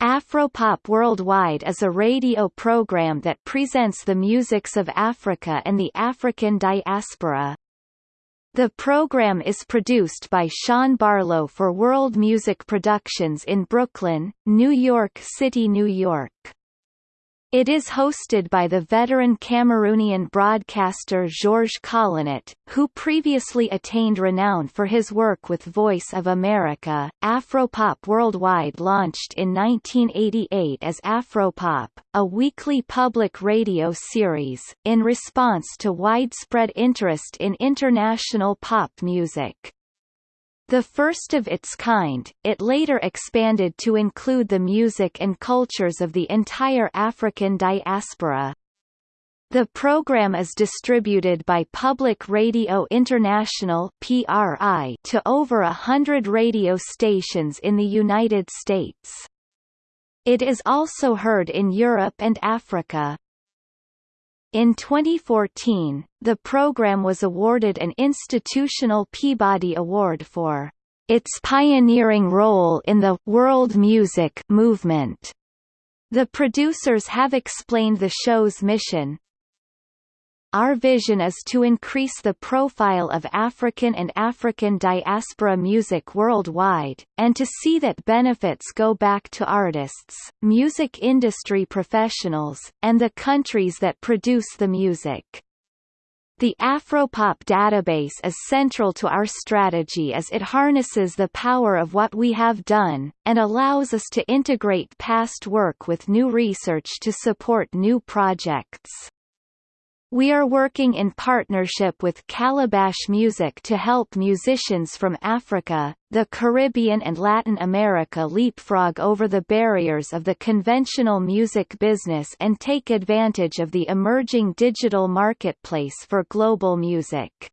Afropop Worldwide is a radio program that presents the musics of Africa and the African diaspora. The program is produced by Sean Barlow for World Music Productions in Brooklyn, New York City, New York. It is hosted by the veteran Cameroonian broadcaster Georges Collinet, who previously attained renown for his work with Voice of America. Afropop Worldwide launched in 1988 as Afropop, a weekly public radio series, in response to widespread interest in international pop music. The first of its kind, it later expanded to include the music and cultures of the entire African diaspora. The program is distributed by Public Radio International (PRI) to over a hundred radio stations in the United States. It is also heard in Europe and Africa. In 2014, the program was awarded an Institutional Peabody Award for its pioneering role in the world music movement. The producers have explained the show's mission, our vision is to increase the profile of African and African diaspora music worldwide, and to see that benefits go back to artists, music industry professionals, and the countries that produce the music. The Afropop database is central to our strategy as it harnesses the power of what we have done, and allows us to integrate past work with new research to support new projects. We are working in partnership with Calabash Music to help musicians from Africa, the Caribbean and Latin America leapfrog over the barriers of the conventional music business and take advantage of the emerging digital marketplace for global music.